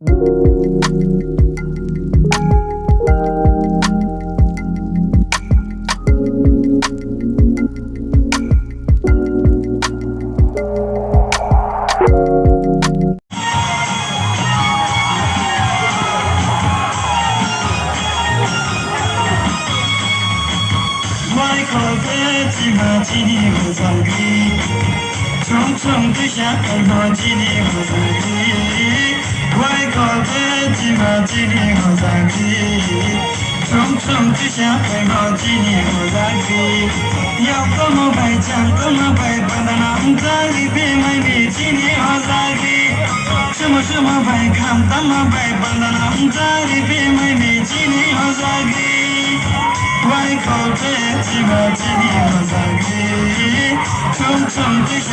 Mãi khổ thế, chỉ là chỉ như 天 外口的几个几里和三里，重重的下很多几里和三里，要怎么摆讲怎么摆，摆到哪在里边买你几里和三里，什么什么摆看怎么摆，摆到哪在里边买你几里和三里。外口的几个几里和三里，重重的下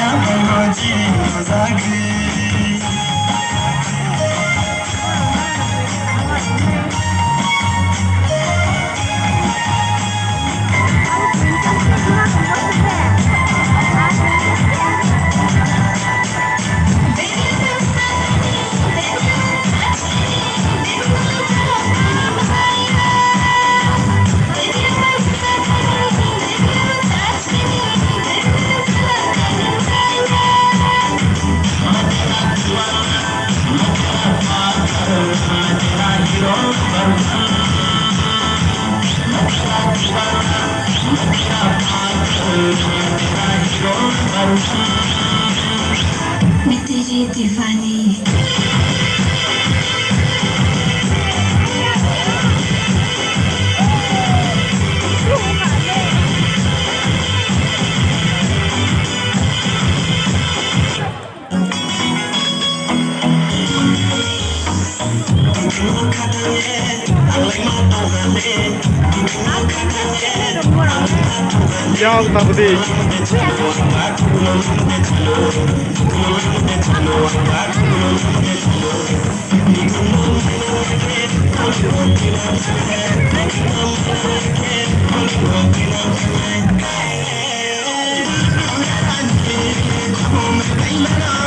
With DJ Look at the head. Y'all about to be. I'm